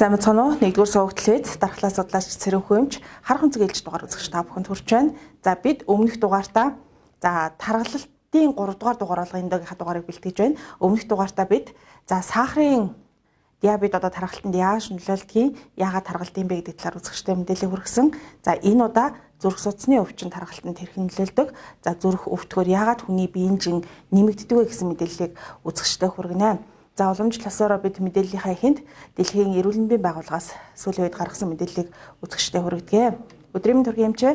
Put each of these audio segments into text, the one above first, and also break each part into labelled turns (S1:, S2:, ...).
S1: Сайн мэцхан уу? Нэгдүгээр суугдлээд дархлаа судлаач Цэрэн Хүмж харах өнцөг ээлж дугаар үзэгч та бүхэнд хүрч байна. За бид өмнөх дугаартаа за тархалтын 3 дугаар дугаар болгоны дагийнхаа дугаарыг бэлтгэж байна. Өмнөх дугаартаа бид за сахарын диабет одоо тархалтанд яаж нөлөөлдгийг, яагаад тархалтын бэ гэдэг талаар үзэгчтэй мэдээлэл хүргэсэн. За энэ удаа зүрх судасны өвчин тархалтанд хэрхэн нөлөөлдөг, за зүрх өвтгөр яагаад хүний биеийн жин нэмэгддэг вэ гэсэн мэдээллийг үзэгчтэй хүргэнэ. За уламжлал асаараа бид мэдээллийнхаа ихэнд дэлхийн эрүүл мэндийн байгууллагаас сүүлийн үед гаргасан мэдээллийг үзэгчдэд хүргэдэг. Өдрийн төргийн эмчээ.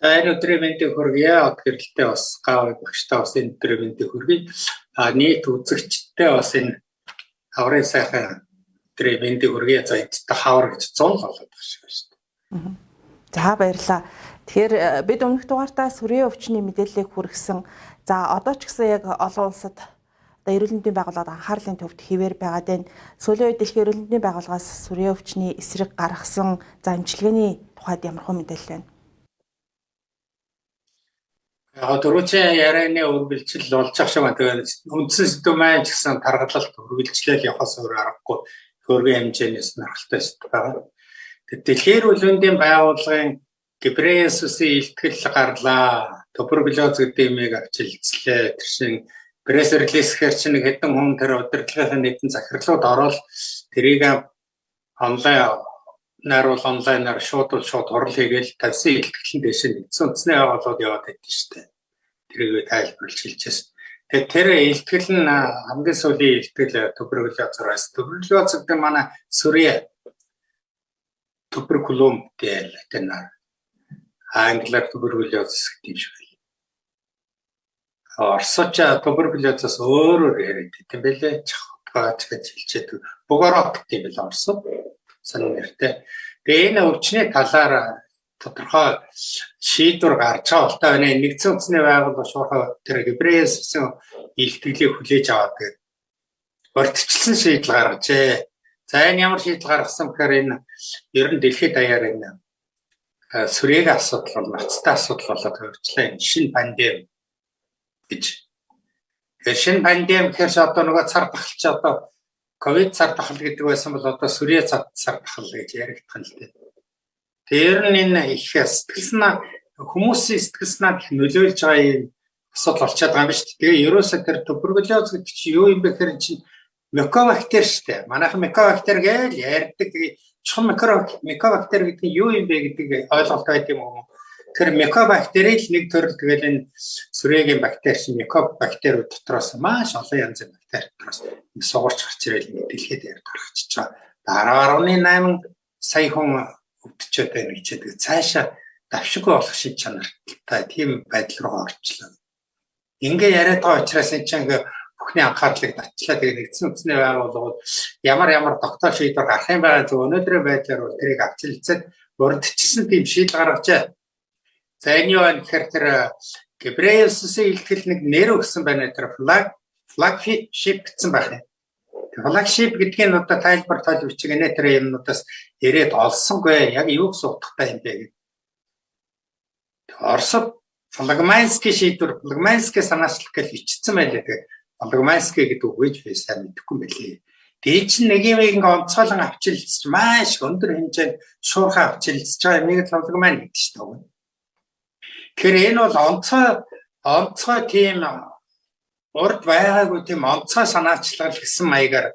S2: За энэ өдрийн мэндийг хүргье. Гэрэлтэй бас гав багштай бас энэ өдрийн мэндийг хүргэе. А нийт үзэгчдтэй бас энэ хаврын сайхан өдрийн мэндийг хүргье. За эцэстээ хавар гэж 100 болоод байна шүү дээ.
S1: За баярлалаа. Тэгэхээр э, бид өмнөх дугаартаа сүрийн өвчний мэдээллийг хүргэсэн За одоо ч гэсэн яг олон улсад одоо эрүүл мэндийн байгууллагад анхаарлын төвд хിവэр байгаад байна. Сүүлийн үед дэлхийн эрүүл мэндийн байгууллагаас сүрийн өвчний эсрэг гаргасан за эмчилгээний тухайд ямар хөө мэдээлэл байна?
S2: Яг дөрөвчийн ярианы үргэлжил болж ах шиг байна. Тэгээд үндсэн сэдв маань ч гэсэн тархалалт үргэлжлэл явахаас өөр аргагүй хөргийн хэмжээнээс нархалтай сэдв байгаа. Тэгээд дэлхийн эрүүл мэндийн байгууллагын Гибресусийн ихтгэл гарлаа туберкулез гэдэг юмыг авч илцлээ. Тэр шин пресс-релизхээр чинь нэг хэдэн хүн тэр удирдлагын нэгэн захирлууд ороод тэрийг онлайн наруул онлайнаар шууд шууд хурал хийгээл тавьсан илтгэлийн дэш нэгдсэн үндэсний байгууллагууд яваад байдсан шүү дээ. Тэрийг тайлбарлаж хэлчихсэн. Тэгээд тэр илтгэл нь хамгийн сүүлийн илтгэл туберкулезоос туберкулез гэдэг манай сүрье туберкулум гэдэг тэр англиар туберкулез гэдэг юм шиг Орсоч туберкулезоос өөрөөр яриад тийм байлээ. Чахгач гэж хэлчихэд гэдэг юм бэл орсон. Сонир нэртэй. Тэгээ энэ өвчний талаар тодорхой шийдвэр гарч байгаа болтой байна. Нэгдсэн үндэсний байгууллага шуурхай тэр гибрээссэн илтгэлийг хүлээж аваад тэгээд урьдчилсан шийдэл гаргажээ. За энэ ямар шийдэл гаргасан гэхээр энэ ер нь дэлхийд даяар энэ сүрэг асуудал бол ноцтой асуудал болоод хөрчлээ. Энэ шинэ пандеми гэж. Тэгэхээр шинэ пандеми гэхэрч одоо нөгөө цар тахалч одоо ковид цар тахал гэдэг байсан бол одоо сүрье цар тахал гэж яригдах нь л дээ. Тэр нь энэ их сэтгэлснаа хүмүүсийн сэтгэлснаа их нөлөөлж байгаа юм асуудал болчиход байгаа юм шүү дээ. Тэгээ ерөөсөө тэр туберкулез гэдэг чинь юу юм бэ гэхээр чинь микобактери шүү дээ. Манайхан микобактери гэж ярьдаг. Тэгээ чухал микобактери гэдэг нь юу юм бэ гэдэг ойлголт байд юм уу? Тэр микобактери л нэг төрөл тэгэл энэ сүрэгийн бактери чинь микобактериуд дотроос маш олон янзын бактери дотроос сугарч гарч ирэл дэлхийд дээр гаргачихж байгаа. 10.8 сая хүн өвдөчөөд байна гэчихэд цаашаа давшиггүй болох шин чанартай тийм байдал руу орчлоо. Ингээ яриад байгаа учраас энэ чинь бүхний анхаарлыг татчлаа тэгээ нэгдсэн үндэсний байгууллагууд ямар ямар доктор шийдвэр гарах юм байгаа зөв өнөөдрийн байдлаар бол тэрийг авч хэлцээд урдчилсан тийм шийдэл гаргажээ. За энэ юу вэ гэхээр тэр Гебреусийн илтгэл нэг нэр өгсөн байна тэр flag flagship гэсэн байх юм. Flagship гэдгийг нь одоо тайлбар тойл бичгэнэ тэр юмнуудаас ирээд олсонгүй яг юу гэсэн утгатай юм бэ гэдэг. Оросд флагманский шийдвэр флагманский санаачлах гэж бичсэн байлээ тэгээ. Флагманский гэдэг үгэж би сайн мэдэхгүй байлээ. Тэгээ чинь нэг юм ингээ онцгойлон авчилж маш өндөр хэмжээнд шуурхаа авчилж байгаа юм нэг флагман гэдэг шүү дээ. Тэгэхээр энэ бол онцгой онцгой тийм урд байгаагүй тийм онцгой санаачлал гэсэн маягаар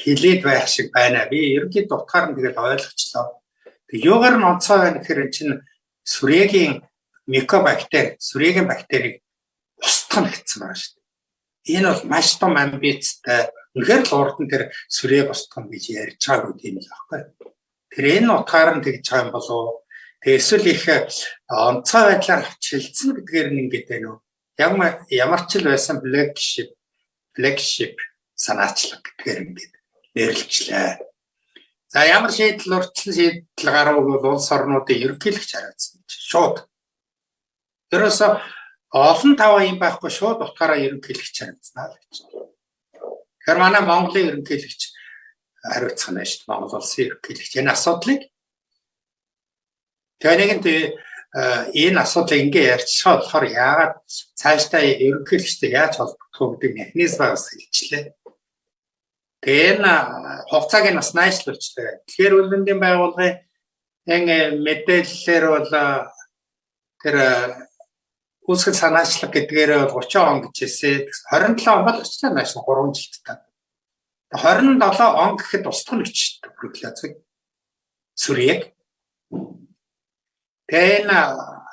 S2: хилээд байх шиг байна. Би ерөнхийд утгаар нь тэгэл ойлгочлоо. Тэг юугаар нь онцгой байна гэхээр чинь сүрэгийн микобактери, сүрэгийн бактерийг устгах гэсэн байна шүү дээ. Энэ бол маш том амбицтай. Үнэхээр л урд нь тэр сүрэг устгах гэж ярьж байгаа юм л аахгүй. Тэр энэ утгаар нь тэгж байгаа юм Тэгээ эсвэл их онцгой байдлаар хичээлсэн гэдгээр нь ингэж байна уу? Ямар ямар ч л байсан flagship flagship санаачлаг гэдгээр ингэж нэрлэлчлээ. За ямар шийдэл урьдчилан шийдэл гаргав бол улс орнуудын ерөнхийлөгч хариуцсан шууд. Тэрөөсө олон таваа юм байхгүй шууд утгаараа ерөнхийлөгч хариуцнаа л гэж. Тэгэхээр манай Монголын ерөнхийлөгч хариуцах нь шүү дээ. Монгол улсын ерөнхийлөгч энэ асуудлыг Тэгээ нэгэнт энэ асуудлыг ингээ ярьчихсан болохоор яагаад цаашдаа ерөнхийлөгчтэй яаж холбогдох вэ гэдэг механизмаа бас хэлчихлээ. Тэгээ энэ хугацааг нь бас найшлуулжтэй. Тэгэхээр үлгэндийн байгууллагын яг мэдээллээр бол тэр үүсгэл санаачлаг гэдгээр бол 30 он гэж хэлсэн. 27 он бол өчтөр нааш 3 жилд та. 27 он гэхэд устгах нь гэж бүрлэцэг. Сүрьег. Тэгээ энэ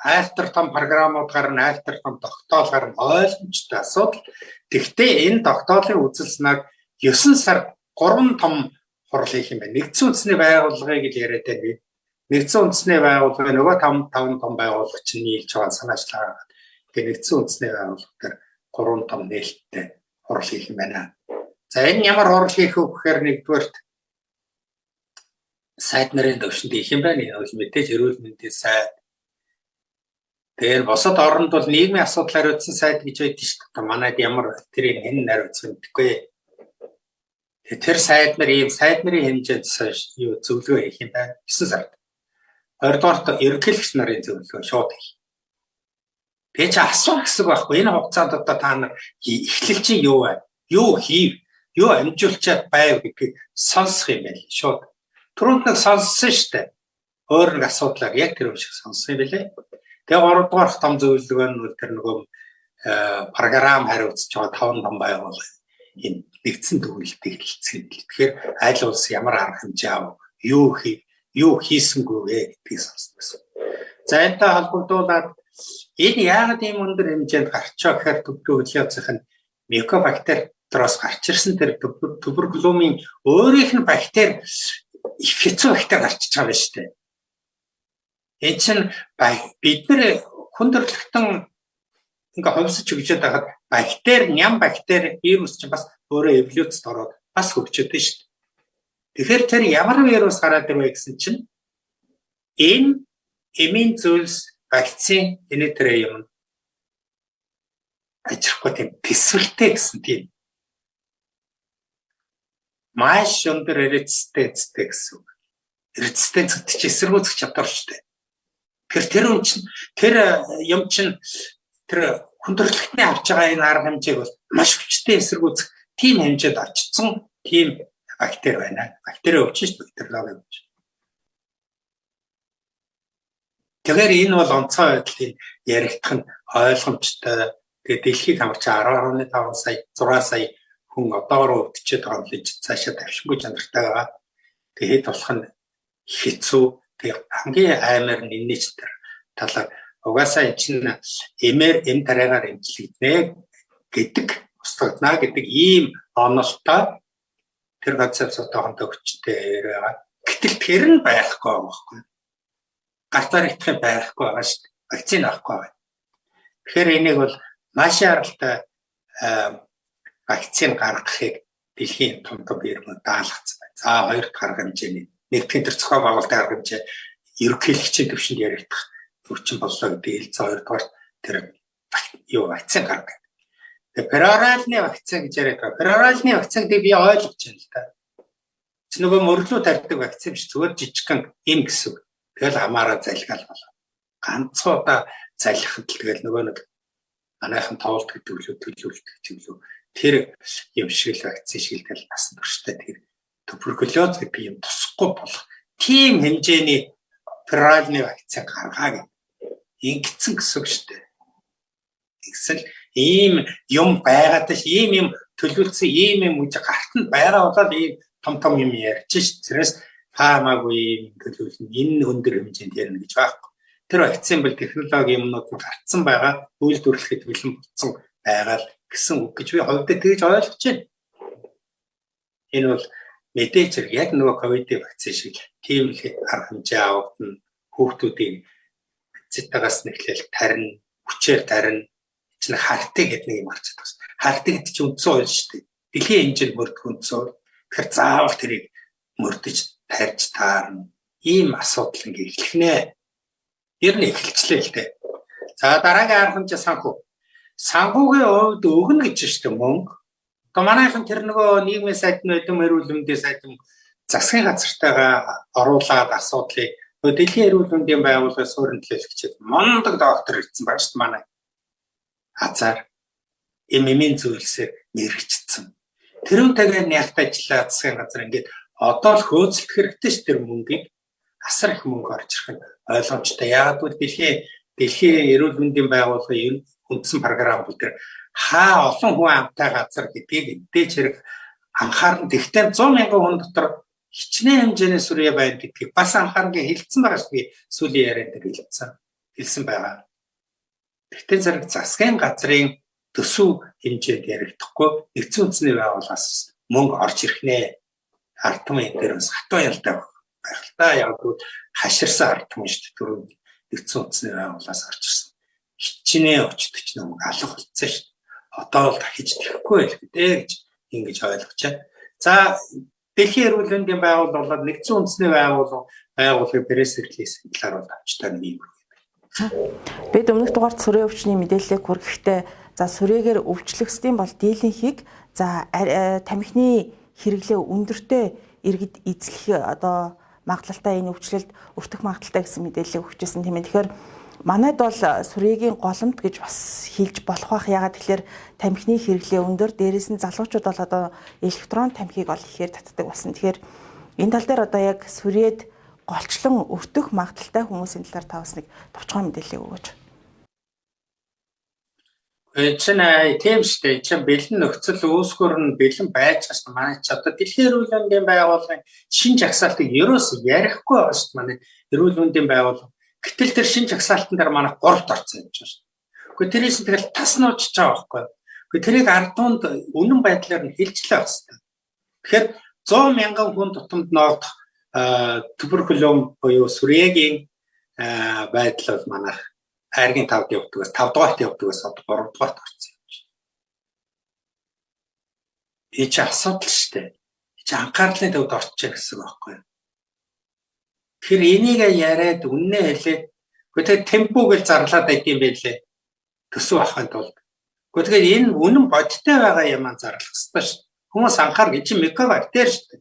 S2: айлтар том програмууд гарна, айлтар том тогтоол гарна ойлгомжтой асуудал. Тэгвэл энэ тогтоолын үзэлснээр 9 сар 3 том хурал хийх юм байна. Нэгдсэн үндэсний байгууллагыг л яриад байна. Нэгдсэн үндэсний байгууллага нөгөө 5 5 том байгууллага чинь нийлж байгаа санаачлаа. Тэгээ нэгдсэн үндэсний байгууллага дээр 3 том нээлттэй хурал хийх юм байна. За энэ ямар хурал хийх вэ гэхээр нэгдүгээрт сайд нарын төвшөнд их юм байна. Энэ бол мэдээж эрүүл мэндийн сайд. Тэгэхээр босод оронд бол нийгмийн асуудал хариуцсан сайд гэж байдаг шүү дээ. Манайд ямар тэрийг хэн хариуцсан гэдэггүй тэр сайд нар ийм сайд нарын хэмжээнд юу зөвлөгөө хийх юм байна. 9 сард. Хоёрдугаарт ерөнхийлөгч нарын зөвлөгөө шууд хийх. Тэгээ чи асуух гэсэн байхгүй. Энэ хугацаанд одоо та нар эхлэл чинь юу вэ? Юу хийв? Юу амжуулчаад байв гэдгийг сонсох юм байл шууд. Түрүүнд нэг сонссон шүү дээ. Өөр нэг асуудлаар яг тэр шиг сонссон юм байлээ. Тэгээ 3 дугаарх том зөвлөгөө нь тэр нөгөө програм хариуцж байгаа 5 том байгууллага энэ нэгдсэн төгөлтэй хэлцгээд. Тэгэхээр аль улс ямар арга хэмжээ ав, юу хий, юу хийсэнгүй вэ гэдгийг сонссон. За энэтэй холбогдуулаад энэ яагаад ийм өндөр хэмжээнд гарчаа гэхээр төвлөрөлцөх нь микобактериос гарч ирсэн тэр туберкуломын өөрийнх нь бактери их хэцүү бактери гарчиж байгаа шүү дээ. Энэ чинь бид нар хүндрэлтэн ингээ хувьсаж өгчөөд байхад бактери, ням бактери, вирус чинь бас өөрөө эволюцд ороод бас хөгжөөд шүү дээ. Тэгэхээр тэр ямар вирус гараад ирвэ гэсэн чинь энэ эмийн зүйлс вакцин энэ тэр юм ажихгүй тийм төсвөлтэй гэсэн тийм маш өндөр резистенцтэй гэсэн үг. Резистенц гэдэг чинь эсэргүүцэх чадвар шүү дээ. Тэгэхээр тэр юм чинь тэр юм чинь тэр хүндрэлтний авч байгаа энэ арга хэмжээг бол маш хүчтэй эсэргүүцэх тийм хэмжээд очсон тийм бактери байна. Бактери өвчин шүү бактериологи өвчин. Тэгэхээр энэ бол онцгой байдлыг яригдах нь ойлгомжтой. Тэгээ дэлхийд хамарч 10.5 сая 6 сая хүн одоогоор өвдчихэд байгаа юм л цаашаа тавшингүй чанартай байгаа. Тэгээд болох нь хэцүү. Тэгээ хамгийн аймаар нь энэ ч тэр талаар угаасаа энэ чинь эмээр эм дараагаар эмчилэгдэнэ гэдэг устгагдана гэдэг ийм онолтой тэр концепцтой хүчтэй байгаа. Гэтэл тэр нь байхгүй байгаа байхгүй. Гартаар итгэх байхгүй байгаа шүү дээ. Вакцин авахгүй байна. Тэгэхээр энийг бол маш яралтай вакцин гаргахыг дэлхийн том том иргэн даалгацсан байна. За хоёр дахь арга хэмжээний нэгтгэн төр зохион байгуулалтын арга хэмжээ ерөнхийлөгчийн төвшөнд яригдах өвчин боллоо гэдэг хэлцээ хоёрдугаар тэр юу вакцин гаргав. Тэгээ пероральны вакцин гэж яриад байгаа. Пероральны вакцин гэдэг би ойлгож байна л да. Чи нөгөө мөрлөө тарьдаг вакцин биш зүгээр жижигхан им гэсэн. Тэгэл хамаараа залгаал болоо. Ганцхан удаа залхихад л тэгэл нөгөө нэг манайхан тоолт гэдэг лөө төлөвлөлт гэдэг лөө тэр юм шиг л вакцин шиг л тэгэл насан турштай тэр туберкулез гэдэг юм тусахгүй болох тийм хэмжээний пероральны вакцин гаргаа гэдэг ингэсэн гэсэн үг шүү дээ. Тэгсэл ийм юм байгаад ш ийм юм төлөвлөсөн ийм юм үж гарт нь байгаа болоод ийм том том юм ярьж ш. Тэрээс таамаагүй төлөвлөн энэ өндөр хэмжээнд ярина гэж байхгүй. Тэр вакцин бол технологи юмнууд нь гарцсан байгаа, үйлдвэрлэхэд бэлэн болсон байгаа л гэсэн үг гэж би хувьдаа тэгж ойлгож байна. Энэ бол мэдээж яг нөгөө ковидын вакцин шиг тийм л арга хэмжээ авагдана хүүхдүүдийн цитагаас нэхлээл тарина, хүчээр тарина. Чинь хартыг гэдэг нэг юм гарч байгаа шүү. Хартыг гэдэг чинь үндсэн ойл шүү дээ. Дэлхийн хэмжээнд мөрдөх үндсэн ойл. Тэгэхээр заавал тэрийг мөрдөж тарьж таарна. Ийм асуудал ингээ эхлэх нэ. Ер нь эхэлчлээ л дээ. За дараагийн арга хэмжээ санхүү. Санхүүгийн хувьд өгнө гэж дээ мөнгө. Одоо манайхан тэр нөгөө нийгмийн сайт нь өдөм эрүүл мэндийн сайт нь засгийн газартайгаа оруулаад асуудлыг Дэлхийн эрүүл мэндийн байгууллагын суурин төлөөлөгчид мондог доктор ирсэн байна шүү дээ манай. Хазаар эмэмийн зүйлсээр мэрэгчсэн. тэрүүнтэйгээ нягт ажиллаа засгийн газар ингээд одоо л хөөцөлдөх хэрэгтэй ш тэр мөнгийг асар их мөнгө орж ирэх нь ойлгомжтой. Яг л дэлхийн дэлхийн эрүүл мэндийн байгууллагын үндсэн програм бол тэр хаа олон хүн амтай газар гэдгийг эдэж хэрэг анхаарна. Тэгтээ 100 мянган хүн дотор хичнээн хэмжээний сүрье байна гэдгийг бас анхаарнгээ хэлсэн байгаа шүү дээ. Сүүлийн ярианд дээр хэлсэн. Байгаа. Тэгтээ зэрэг засгийн газрын төсөв хэмжээнд яригдахгүй нэгдсэн үндэсний байгууллагаас мөнгө орж ирэх нэ. Ард түмэн дээр бас хатуу ялтай байх та яг хаширсан ард түмэн шүү дээ. Түрүү нэгдсэн үндэсний байгууллагаас орж ирсэн. Хичнээн очдог ч нэг алга болцсон шүү дээ. Одоо бол дахиж тэхгүй байх гэдэг гэж ингэж ойлгож байна. За Дэлхийн эрүүл мэндийн байгууллага болоод нэгдсэн үндэсний байгууллага байгууллагын пресс релиз талаар бол авчтай нэг юм.
S1: Бид өмнөх дугаарт сүрээ өвчний мэдээллийг хүргэхдээ За сүрээгээр өвчлөгсдийн бол дийлэнхийг за тамхины хэрэглээ өндөртэй иргэд эзлэх одоо магадлалтай энэ өвчлөлд өртөх магадлалтай гэсэн мэдээлэл өгчээсэн тийм ээ. Тэгэхээр манайд бол сүрээгийн голомт гэж бас хэлж болох бах. Ягаад тэгэхээр тамхины хэрэглээ өндөр дээрээс нь залуучууд бол одоо электрон тамхиг ол ихээр татдаг болсон. Тэгэхээр энэ тал дээр одоо яг сүрээд голчлон өртөх магадлалтай хүмүүсийн талаар та бас нэг товчхон мэдээлэл өгөөч.
S2: чинь тийм шүү дээ. Чинь бэлэн нөхцөл үүсгөр нь бэлэн байж шүү. Манай ч одоо дэлхийн эрүүл мэндийн байгууллагын шин жагсаалтыг ерөөс ярихгүй байгаа шүү. Манай эрүүл мэндийн байгууллага. Гэтэл тэр шин жагсаалтан дээр манай гуравт орсон юм байна. Гэхдээ тэрээс тэгэл тас нуучж байгаа байхгүй. Гэхдээ тэрийг ардуунд үнэн байдлаар нь хэлжлээ байх хэрэгтэй. Тэгэхээр 100 мянган хүн тутамд ноогдох туберкулем буюу сүрээгийн байдал бол манайх айргийн 5-д явдгаас 5 дугаарт явдгаас одоо 3 дугаарт орсон юм чинь. Энэ ч асуудал шүү дээ. Чи анхаарлын төвд орчих гэсэн байхгүй юу? Тэгэхээр энийг яриад үннээ хэлээд гэхдээ темпо гэж зарлаад байт юм байлээ. Төсөв авахын тулд. Гэхдээ энэ үнэн бодиттой байгаа юм аа зарлах хэрэгтэй шүү. Хүмүүс анхаар гэж микробактери шүү.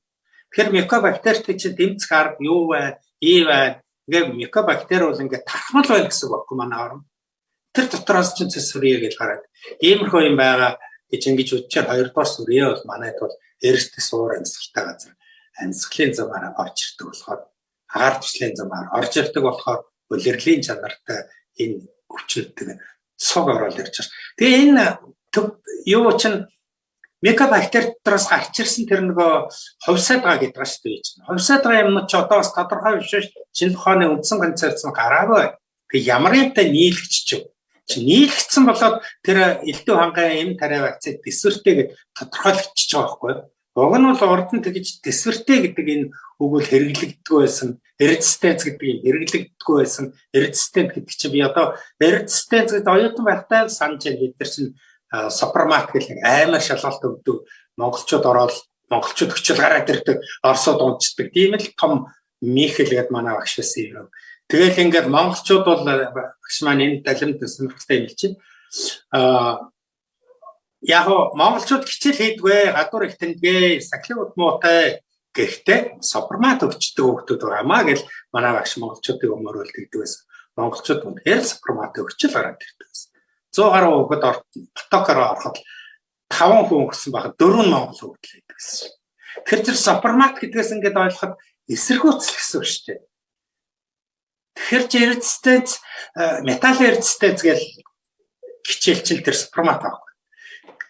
S2: Тэгэхээр микробактертэй чинь тэмцэх арга юу вэ? Ий байна Ингээ микобактери бол ингээ тархмал байна гэсэн үг баггүй манай орн. Тэр дотроос ч цэсвэрье гэж хараад иймэрхүү юм байгаа гэж ингэж үдчихэд хоёрдугаар сүрье бол манайд бол эрсдэл суур амьсгалтай газар амьсгалын замаараа орж ирдэг болохоор агаар туслын замаар орж ирдэг болохоор улирлийн чанартай энэ өвчнөдөг цог ороод ирж байна. Тэгээ энэ юу чинь микобактери дотроос гарч ирсэн тэр нөгөө хувьсаад байгаа гэдэг шүү дээ. Хувьсаад байгаа юм чи одоо бас тодорхой биш шүү. Шинэ ухааны үндсэн концепц нь гараагүй. Тэг ямар юмтай нийлэгч ч юм. Чи нийлэгдсэн болоод тэр элдв хангай эм тариа вакцины төсвөртэй гэж тодорхойлогдчихж байгаа байхгүй? Уг нь бол урд нь тэгж төсвөртэй гэдэг энэ үг бол хэрэглэгддэг байсан. Резистенц гэдэг юм хэрэглэгддэг байсан. Резистент гэдэг чинь би одоо резистенц гэдэг оюутан байхтай санаж байна. Бид нар чинь супермаркет гэх амар шалгалт өгдөг монголчууд ороод монголчууд өчл гараад ирдэг орсууд унцдаг тийм л том михэл гэдэг манай багш байсан юм. Тэгэл ингээд монголчууд бол багш маань энэ далимд сонирхолтой юм чинь а яг монголчууд хичээл хийдгүй гадуур их тэндэгэ сахилын удмуутай гэхдээ супермаркет өгчдөг хүмүүс байгаамаа гэл манай багш монголчуудыг өмөрөөлдөг гэдэг байсан. Монголчууд үнэхээр супермаркет өгчл гараад ирдэг байсан. 100 гаруй хүүхэд потокоор ороход 5 хүн өгсөн байхад 4 нь Монгол хүүхэд л байдаг гэсэн. Тэр зэр супермаркет гэдгээс ингээд ойлгоход эсэргүүцэл гэсэн үг шүү дээ. Тэгэхээр ч эрдэстэнц металл эрдэстэнц гэж хичээлчил тэр супермаркет аахгүй.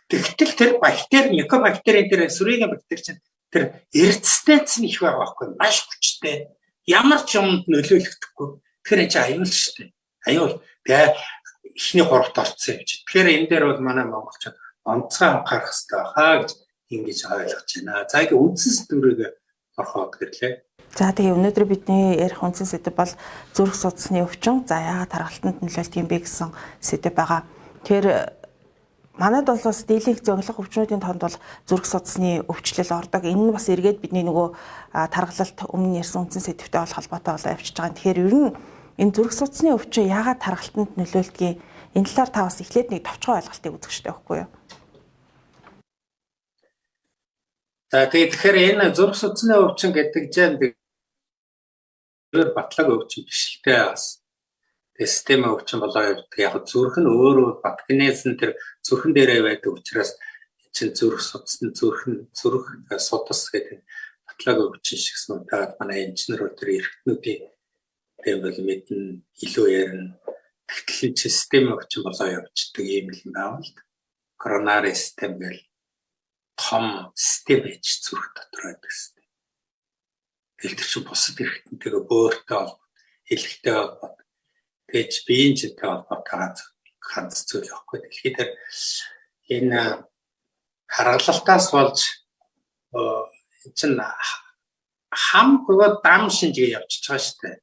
S2: Тэгтэл тэр бактери, микробактерийн тэр сүрийн бактери чинь тэр эрдэстэнц нь их байгаа байхгүй. Маш хүчтэй. Ямар ч юмд нөлөөлөгдөхгүй. Тэгэхээр энэ чинь аюул шүү дээ. Аюул. Тэгээ эхний гуравт орцсон юм чи. Тэгэхээр энэ дээр бол манай монголчууд онцгой анхаарах хэрэгтэй хаа гэж ингэж ойлгож байна. За ингээ үндсэн сэдвэрийг орхоод гэрлээ.
S1: За тэгээ өнөөдөр бидний ярих үндсэн сэдв бол зүрх судасны өвчин. За яагаад тархалтанд нөлөөлт юм бэ гэсэн сэдв байгаа. Тэгэхээр манайд бол бас дийлэнх зөнглөх өвчнүүдийн тоонд бол зүрх судасны өвчлөл ордог. Энэ нь бас эргээд бидний нөгөө тархалт өмнө ярьсан үндсэн сэдвтэй бол холбоотой болоо явчихж байгаа. Тэгэхээр ер нь энэ зүрх судасны өвчин яагаад тархалтанд нөлөөлдгийг энэ талаар та бас эхлээд нэг товчхон ойлголтыг үзэх хэрэгтэй байхгүй юу?
S2: За тэгэхээр энэ зүрх судасны өвчин гэдэг чинь батлаг өвчин биш л дээ бас систем өвчин болоо явдаг. Яг зүрх нь өөрөө батгнээс нь тэр зүрхэн дээрээ байдаг учраас чин зүрх судасны зүрх зүрх судас гэдэг батлаагийн өвчин шигсэн удаад манай инженерүүд төр эрхтнүүдийн бол мэднэ илүү ярина тэгтэл чи систем өвчин болоо явцдаг юм л байна л коронавирус систем гэл том систем ээж зүрх дотор байдаг систем. Тэгэл тэр чинь бусад эрхтэнтэйгээ бөөртэй холбоо хэлхтэй холбоо тэгж биеийн жинтэй холбоотойгоо ганц зүйл байхгүй. Тэр энэ харгалалтаас болж чинь хам бөгөөд дам шинжгээ явчихж байгаа шүү дээ.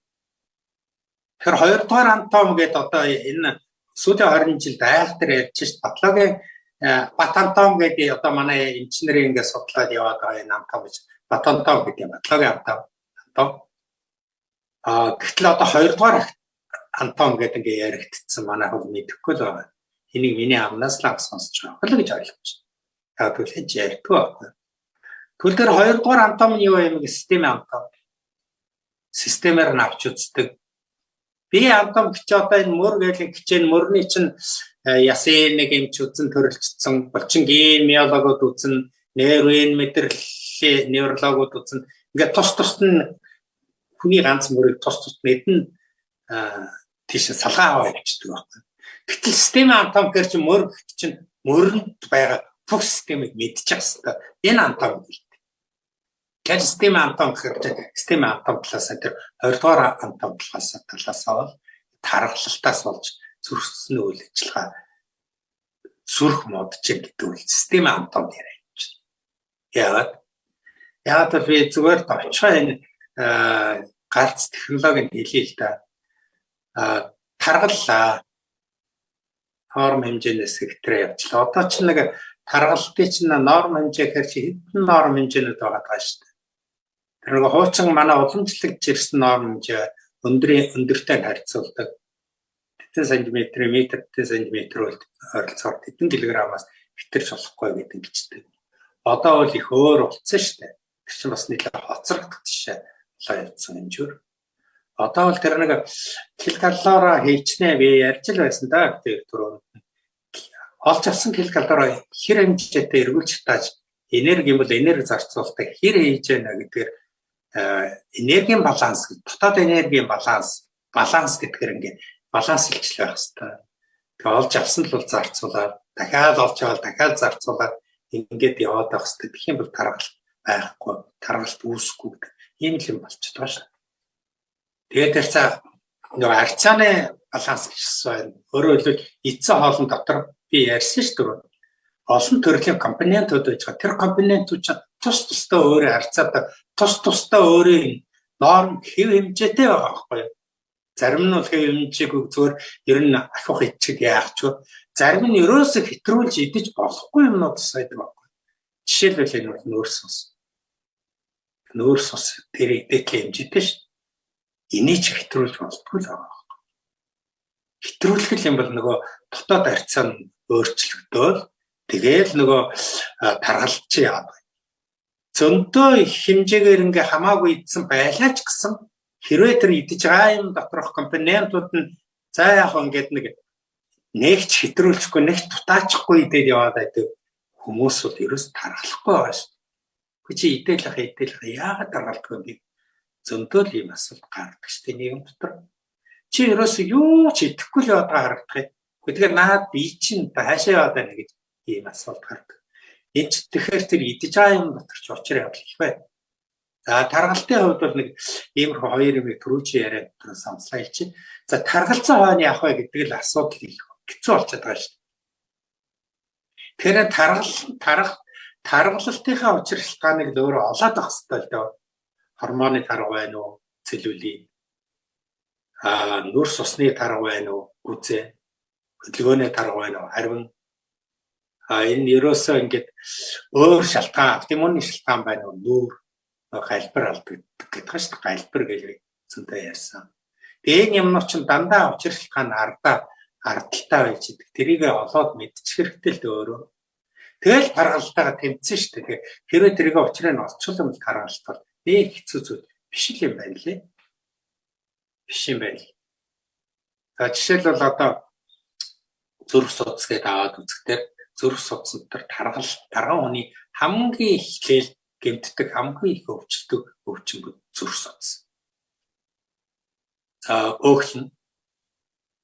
S2: Тэгэхээр хоёрдугаар антом гэдэг одоо энэ сүүлийн 20 жилд айхтар ярьж шít батлогийн батантом гэдэг одоо манай инженерийн ингээд судлаад яваад байгаа энэ антом гэж батантом гэдэг батлогийн антом. А гэтэл одоо хоёрдугаар антом гэдэг ингээ яригдсан манай хөл мэдэхгүй л байгаа. Энийг миний амнаас л сонсож байгаа л гэж ойлгож байна. Тэгвэл хэж ярьдгүй байна. Тэгвэл тэр хоёрдугаар антом нь юу юм гэ системийн антом. Системээр нь авч үздэг. Би антом гэж одоо энэ мөр гэдэг хичээн мөрний чинь ясын нэг юм ч үзэн төрөлжсөн болчин ген миологууд үзэн нейрон мэдрэлийн неврологууд үзэн ингээд тус тусд нь хүний ганц мөрийг тус тусд мэднэ тийш салгаа аваа явчихдаг байхгүй. Гэтэл систем антом гэр чи мөр чинь мөрөнд байгаа бүх системийг мэдчих хэвээр энэ антом гэдэг. Тэгэхээр систем антом гэхээр систем антом талаас тэр 20 дугаар антом талаас талаас бол тархалтаас болж зүрхсний үйл ажиллагаа зүрх модж гэдэг үл систем антом яриа юм чинь. Яагаад? Яагаад би зүгээр товчхоо энэ гарц технологийн хэлээ л да таргаллаа. Норм хэмжээнээс хэтрээ явчлаа. Одоо ч нэг таргалтын чинь норм хэмжээ гэхэр чи хэдэн норм хэмжээнүүд байгаа даа шүү дээ. Тэр нэг хуучин манай уламжлалт жирсэн норм хэмжээ өндрийн өндөртэй харьцуулдаг. Тэтгэн сантиметр, метр, тэтгэн сантиметр бол ойролцоогоор тэтгэн килограммаас хэтэрч болохгүй гэдэг бичдэг. Одоо бол их өөр болцсон шүү дээ. Тэр чинь бас нийлээ хоцрогдох жишээ болоо явцсан хэмжүүр. Одоо бол тэр нэг килкалороо хийчнэ би ярьж л байсан да тэр түрүү. Олж авсан килкалороо хэр хэмжээтэй эргүүлж тааж энерги бол энерги зарцуулдаг хэр хийж яана гэдгээр энергийн баланс дотоод энергийн баланс баланс гэдгээр ингээд баланслж байх хэрэгтэй. Тэгээ олж авсан л бол зарцуулаад дахиад олж аваад дахиад зарцуулаад ингээд яваад байх хэрэгтэй. Тэгэх юм бол таргалт байхгүй, таргалт үүсэхгүй ийм л юм болчиход байгаа шүү. Тэгээд тэр цаа нөгөө арцааны баланс гэсэн байна. Өөрөөр хэлбэл эцсийн хоолн дотор би ярьсан шүү дээ. Олон төрлийн компонентууд байж байгаа. Тэр компонентууд чинь тус тусдаа өөрөө харьцаадаг, тус тусдаа өөрийн норм хэв хэмжээтэй байгаа байхгүй юу? Зарим нь бол хэв хэмжээгүй зүгээр ер нь ахих ичиг яах ч зарим нь ерөөсө хэтрүүлж идэж болохгүй юмнууд сайдаг байхгүй. Жишээлбэл энэ бол нөөц ус. Нөөц ус тэр идэх хэмжээтэй шүү энийг ч хэтрүүлж болтгүй л байгаа. Хэтрүүлэх юм бол нөгөө дотоод харьцаа нь өөрчлөгдөөл тэгээл нөгөө таргалж яадаг. Зөндөө хэмжээгээр ингээ хамаагүй идсэн байлаа ч гэсэн хэрвээ тэр идэж байгаа юм доторх компонентууд нь за яг ингээд нэг нэгч хэтрүүлчихгүй нэгч тутаачихгүй идээд яваад байдаг хүмүүс бол ерөөс тархалахгүй байгаа шүү. Чи идэлэх идэлэх яагаад таргалдгүй юм бэ? Зөндөл ийм асуулт гардаг дээ нийгэм дотор. Чи ерөөсөө юу ч идэхгүй л яваад харагдах юм. Тэгэхээр наад би чинь хаашаа яваад байна гэж ийм асуулт гардаг. Энд тэгэхээр тэр идэж байгаа юм дотор ч учир явдал их байна. За таргалтын хувьд бол нэг иймэрхүү хоёр юм түрүү чи яриад дотор самслаа чи. За таргалцсан хойно явах вэ гэдэг л асуудал их хэцүү болчиход байгаа шүү. Тэгэхээр таргал тарах таргалалтынхаа учир шалтгааныг л өөрөө олоод авах хэрэгтэй л дээ гормоны тарга байна уу? Целлюлин. Аа нүрс усны тарга байна уу? Гүзээ. Хөдөлгөөний тарга байна уу? Харин а энэ ерөөсөө ингээд өөр шалтгаан, автоиммуны шалтгаан байна уу? Нүүр галбир алддаг гэдэг шүү дээ. Галбир гэж зөнтэй ярьсан. Тэгээ энэ юмнууд чинь дандаа учир шалтгаан ардаа ардталтай байж идэг. Тэрийг олоод мэдчих хэрэгтэй л өөрөө. Тэгэл таргалтайгаа тэмцэн шүү дээ. Хэрвээ тэрийг учрыг нь олцвол таргалт бол нэг хэцүү зүйл биш юм байна лээ. Биш юм байна. За жишээлбэл одоо зүрх судас гэдээ аваад үзэхдээ зүрх судсан дотор таргал тарган хүний хамгийн эхлээл гэмтдэг хамгийн их өвчлөдөг өвчин бүд зүрх судас. За өөхлөн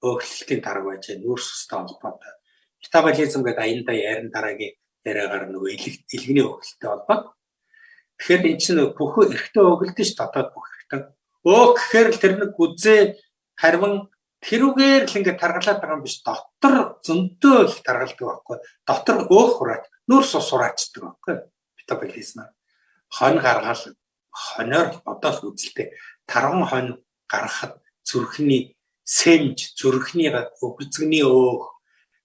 S2: өөхлөлтийн дарга байж нүүрс устай холбоотой. Метаболизм гэдэг аяндаа ярин дараагийн яриагаар нөгөө илгэний өөхлөлттэй холбоо. Тэгэхээр эн чинь бүх эргэтээ өглөдөн ш дотоод бүх эргэтээ. Өөх гэхээр л тэр нэг үзээ харван тэрүүгээр л ингээд таргалаад байгаа юм биш дотор зөндөө их таргалдаг байхгүй. Дотор өөх хураач, нүүрс ус хураачдаг байхгүй. Метаболизм. Хон гаргаал хоноор одоо л үзэлтэй тарган хонь гаргахад зүрхний сэмж, зүрхний өгцгний өөх,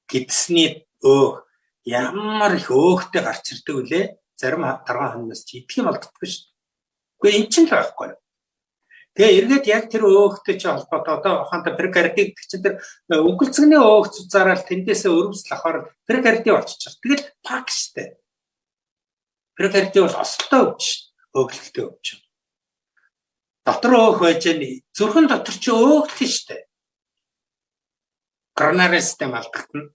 S2: гидсний өөх ямар их өөхтэй гарч ирдэг үлээ. Зарим тарган хоньноос ч идэх юм болдгоо шүү дээ. Гэхдээ эн чинь л байхгүй. Тэгээ эргээд яг тэр өөхтэй чи холбоотой одоо ухаантай перикардик чинь тэр өгөлцгний өөх цуцаараа тэндээсээ өрөвсөл авахаар перикарди болчихчих. Тэгэл пак штэ. Перикарди бол осолтой өвч, өглөлттэй өвч. Дотор өөх байж зүрхэн дотор чи өөхтэй штэ. Коронарий систем алдагдана.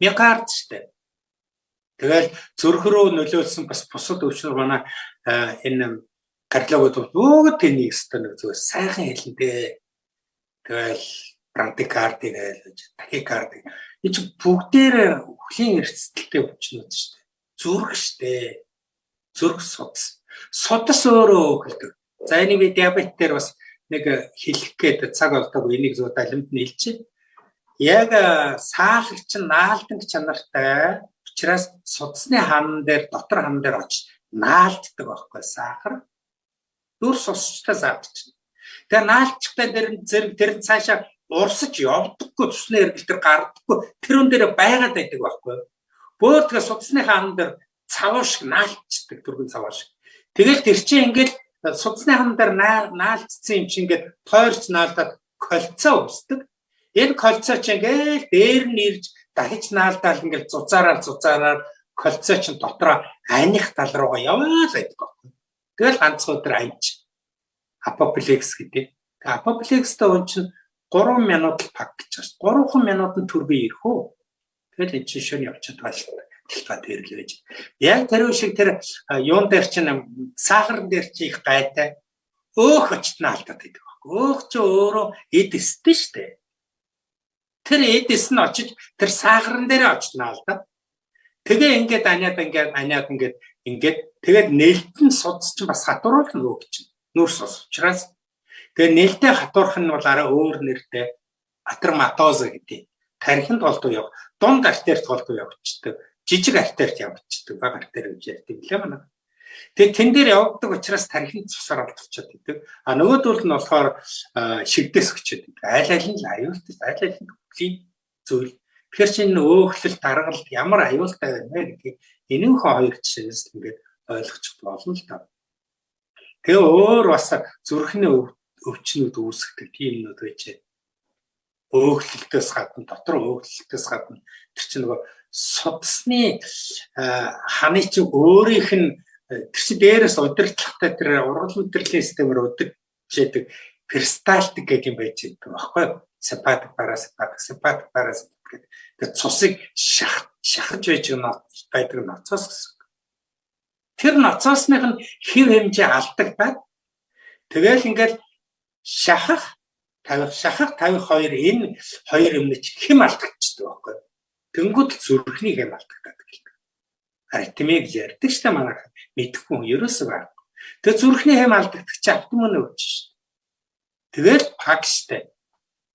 S2: Миокард штэ. Тэгэл зүрх рүү нөлөөлсөн бас бусад өвчнөр манай энэ кардиологууд бүгд тэнийг өстө нэг зүгээр сайхан хэлэндээ. Тэгэл брадикарди гэж тахикарди. Энэ ч бүгдээр өхлийн эрсдэлтэй өвчнүүд шүү дээ. Зүрх шүү дээ. Зүрх судас. Судас өөрөө өгөлдөг. За энийг би диабет дээр бас нэг хэлэх гээд цаг болдог энийг зөв далимд нийлж. Яг саалагч наалдан чанартай учраас судасны хан дээр дотор хан дээр очиж наалддаг байхгүй сахар дүрс усчтай заавч. Тэгээ наалчтай дээр зэрэг тэр цаашаа урсаж явдаггүй цусны эргэл тэр гардаггүй тэрүүн дээр байгаад байдаг байхгүй. Бөөр тэгээ судасны хаан дээр цаваа шиг наалчдаг түргэн цаваа шиг. Тэгэл тэр чинь ингээд судасны хаан дээр наалцсан юм чинь ингээд тойрч наалдаад кольцоо үүсдэг. Энэ кольцоо чинь ингээд дээр нь ирж дахиж наалдаал ингээд зузаараар зузаараар кольцоо чинь дотроо аних тал руугаа яваад байдаг байхгүй. Тэгэл ганцхан өдөр амж апоплекс гэдэг. Апоплекстэй он чинь 3 минут пак гэж байна. 3 минутанд төрбий ирэх үү. Тэгэл энэ чинь шөнө явчихад байна. Тэлбаа л байж. Яг тэр шиг тэр юун дээр чинь сахар дээр чи их гайтай өөх очтна алдаад байдаг. Өөх чи өөрөө эд эстэй штэ. Тэр эдэс нь очиж тэр сахарн дээр очтна алдаад. Тэгээ ингээд аниад ингээд аниад ингээд ингээд тэгээд нээлтэн судс чинь бас хатууруулах нөгөө гэж. Нүүрс ус учраас тэгээ нээлттэй хатуурх нь бол арай өөр нэртэй атерматоза гэдэг. Тархинд болдог яв. Дунд артерт болдог явчихдаг. Жижиг артерт явчихдаг. Бага артер гэж ярьдаг лээ манай. Тэгээ тэн дээр явдаг учраас тархинд цусаар алдчихад байдаг. А нөгөөдөл нь болохоор шигдээс өчөд байдаг. Айл айл нь аюултай, айл айл нь хөлийн зүйл. Тэгэхээр чинь өөхлөл даргалт ямар аюултай байна вэ гэдгийг энэнхүү хоёр жишээс ингээд ойлгочих болно л та. Тэгээ өөр бас зүрхний өвчнүүд үүсгдэг тийм нүд байж өөхлөлтөөс гадна дотор өөхлөлтөөс гадна тэр чинь нөгөө судасны ханы чинь өөрийнх нь тэр чинь дээрээс удирдлагатай тэр ургал мэдрэлийн системээр удирдчээдэг перистальтик гэдэг юм байж байгаа байхгүй симпатик парасимпатик симпатик парасимпатик гэдэг. Тэгээд цусыг шах шахаж байж байдаг ноцоос гэсэн. Тэр ноцоосных нь хэв хэмжээ алдагдаад тэгэл ингээл шахах тавих шахах тавих хоёр энэ хоёр юмны ч хэм алдагдчихдаг байхгүй. Тэнгүүд л зүрхний хэм алдагдаад гэлдэг. Аритми гэж ярьдаг ч та манайх мэдхгүй ерөөсөө баг. Тэгээ зүрхний хэм алдагдчих чи автомон өвч шүү. Тэгэл пакстай.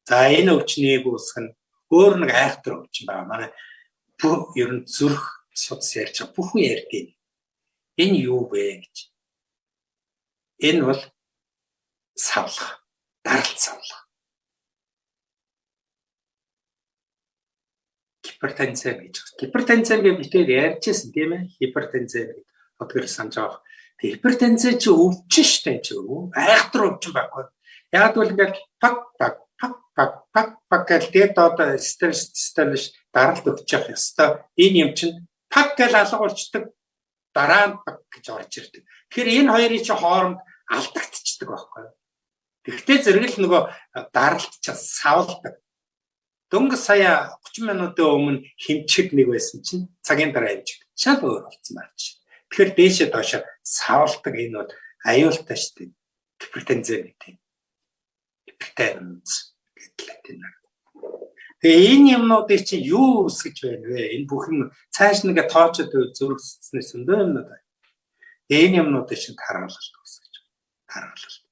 S2: За энэ өвчнийг үүсгэх нь өөр нэг айхтар өвчин байна. Манай бүх ер нь зүрх судас ярьж байгаа бүхэн ярьдیں۔ Энэ юу вэ гэж. Энэ бол савлах, даралт савлах. Гипертензем гэж. Гипертензем гэж битээр ярьжсэн тийм ээ. Гипертензем гэдэг. Одгөр санаж байгаа. Гипертензем чи өвчин штэ чи өвөө. Айхтар өвчин байхгүй. Яг бол ингээд пак пак пак пак пак пак гэдэг одоо стресс стресс даралт өгч явах ёстой. Энэ юм чинь пак гэж алга болчдөг дараа нь пак гэж орж ирдэг. Тэгэхээр энэ хоёрын чи хооронд алдагдчихдаг байхгүй юу? Тэгвэл зэрэг л нөгөө даралт ч савлдаг. дөнгөж сая 30 минутын өмнө хэмчиг нэг байсан чинь цагийн дараа хэмчиг шал өөр болсон байна. Тэгэхээр дээшээ доошо савлдаг энэ бол аюултай шүү дээ. Гипертензэн гэдэг. Гипертенз гэдэг латин. Тэгээ энэ юмнуудыг чинь юу үсгэж байна вэ? Энэ бүх юм цааш нэгэ тоочод зүрхсэнээс өндөө юмнууд байна. Энэ юмнуудыг чинь таргалалт үсгэж. Таргалалт.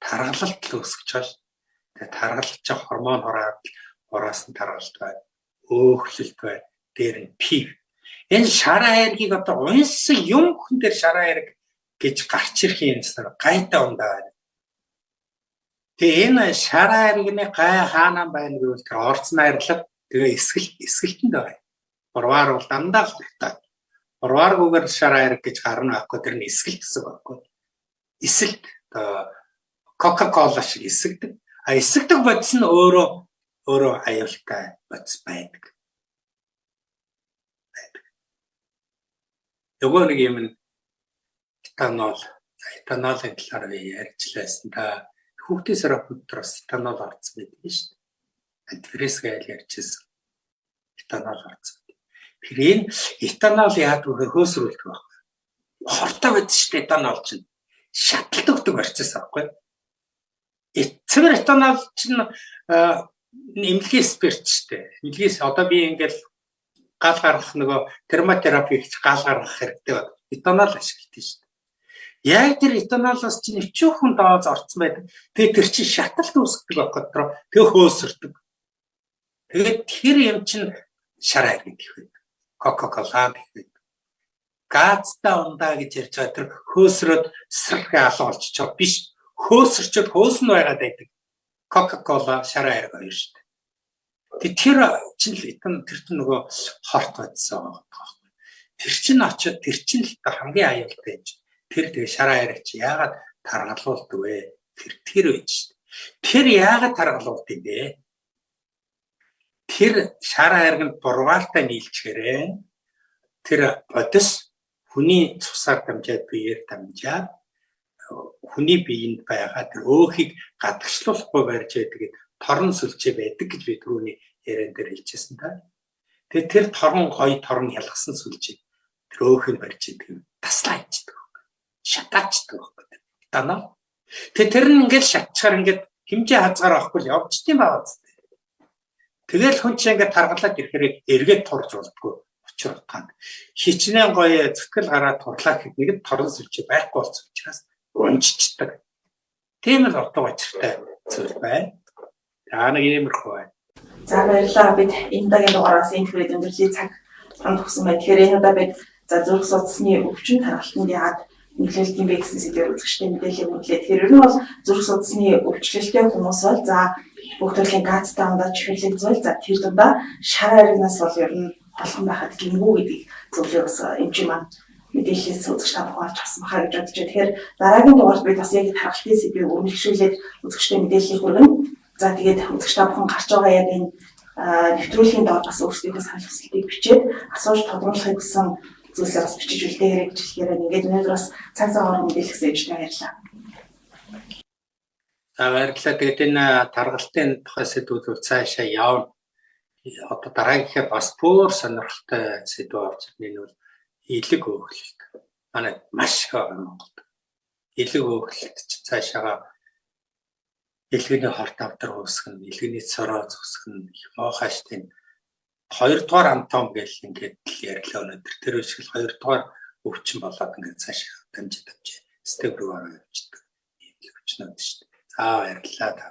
S2: Таргалалт л үсгэж байгаа Тэгээ таргалж гормон хороод хороос нь таргалт байна. Өөхлөлт байна. Дээр нь пив. Энэ шараа айргийг одоо унсан юм хүн дээр шараа айрг гэж гарч ирэх юм гэсэн гайтай ундаа байна. Тэгээ энэ шараа айргны гай хаана байна гэвэл тэр орц найрлаг тэгээ эсгэл эсгэлтэнд байгаа. Урваар бол дандаа хурдтай. Урвааргүйгээр шараа айрг гэж гарна байхгүй тэр нь эсгэлт гэсэн байхгүй. Эсэлт одоо Coca-Cola шиг эсэгдэг. А эсэгдэг бодис нь өөрөө өөрөө аюултай бодис байдаг. Нөгөө нэг юм этанол этанолын талаар би ярьжлаасан та хүүхдийн сарап дотроос этанол орсон байдаг шүү дээ. Антифриз гайл ярьжсэн. Этанол орсон. Тэр энэ этанол яадаг вэ хөөсрүүлдэг байна. Хортой байдаг шүү дээ этанол чинь. Шаталт өгдөг байхгүй юу? Эцэг этанол чинь эмнэлгийн спирт штэ. Эмнэлгээс одоо би ингээл гал гаргах нөгөө термотерапи гэж гал гаргах хэрэгтэй байна. Этанол ашигладаг штэ. Яг тэр этанолоос чинь өчүүхэн дооз орцсон байдаг. Тэгээ тэр чинь шаталт үүсгдэг байхгүй дотроо. Тэгээ хөөсөрдөг. Тэгээд тэр юм чинь шараа гэдэг байдаг. Кока-кола гэдэг. Газтай ундаа гэж ярьж байгаа тэр хөөсрөөд сэрх алан олчихоо биш хөөсөрчөд хөөсөн байгаад байдаг. Coca-Cola шараа арга хоёр шүү дээ. Тэр чинь л итэн тэр чинь нөгөө хорт байдсан байгаа байхгүй. Тэр чинь очиод тэр чинь л хамгийн аюултай юм чинь. Тэр тэгээ шараа чи яагаад таргалуулдаг вэ? Тэр тэр байж шүү дээ. Тэр яагаад таргалуулдаг бэ? Тэр шараа арганд бургаалтай нийлчихээрээ тэр бодис хүний цусаар дамжаад биеэр дамжаад хүний биеинд байгаа тэр өөхийг гадагшлуулахгүй барьж байдаг торон сүлжээ байдаг гэж би түрүүний яриан дээр хэлчихсэн та. Тэгээ тэр торон гоё торон ялгсан сүлжээ тэр өөхийг барьж байдаг таслаа ичдэг. Шатаачдаг байхгүй. Данаа. Тэгээ тэр нь ингээд шатчихаар ингээд хэмжээ хазгаар авахгүй явчихтiin байгаа зү. Тэгэл хүн чинь ингээд таргалаад ирэхээр эргээд турж болдгоо учир утгаанд хичнээн гоё зүтгэл гараад турлаа гэхэд нэг торон сүлжээ байхгүй болсон учраас унжичдаг. Тийм л утга учиртай зүйл байна. За нэг иймэрхүү байна.
S1: За баярлалаа. Бид энэ удаагийн дугаараас энэ төрлийн өндөрлөлийн цаг танд өгсөн байна. Тэгэхээр энэ удаа бид за зүрх судасны өвчин тархалтанд яагаад нөлөөлдөг юм бэ гэсэн сэдвээр үзэгчтэй мэдээлэл өгүүлээ. Тэгэхээр ер нь бол зүрх судасны өвчлөлттэй хүмүүс бол за бүх төрлийн газтай ундаа чихэрлэг зүйл за тэр дундаа шар аригнаас бол ер нь холхон байхад гингүү гэдэг зүйлээ бас эмчийн маань мэдээлэлээс үзэгч та бүхэн олж авсан бахаа гэж бодож байна. Тэгэхээр дараагийн дугаард бид бас яг тархалтын сэдвийг өрнөлшүүлээд үзэгчтэй мэдээллийг хүргэнэ. За тэгээд үзэгч та бүхэн гарч байгаа яг энэ нэвтрүүлгийн доор бас өөрсдийнхөө санал хүсэлтийг бичээд асууж тодруулахыг хүсэн зүйлсээ бас бичиж үлдээгээрэй гэж хэлэхээр ингээд өнөөдөр бас цаг цагаар мэдээлэлсээ өвчтэй баярлалаа.
S2: За баярлалаа. Тэгээд энэ таргалтын тухай сэдвүүд цаашаа явна. Одоо дараагийнхаа бас бүр сонирхолтой сэдв орж ирнэ нь бол элэг өөхлөлт. Манай маш их Монголд. Элэг өөхлөлт ч цаашаага элгэний хорт авдар уусгах нь, элгэний цороо моохаш тийм хоёрдугаар антом гэл ингээд л ярьлаа өнөдөр тэр шиг хоёрдугаар өвчин болоод ингээд цаашаа дамжиж дамжиж степ руу ороо явчихдаг. Ийм л өвчнүүд шүү дээ. За баярлалаа та.